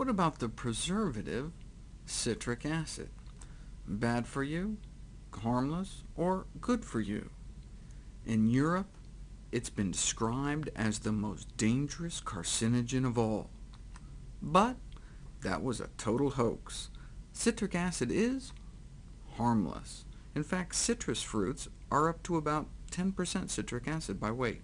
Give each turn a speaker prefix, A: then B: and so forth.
A: What about the preservative citric acid? Bad for you, harmless, or good for you? In Europe, it's been described as the most dangerous carcinogen of all. But that was a total hoax. Citric acid is harmless. In fact, citrus fruits are up to about 10% citric acid by weight.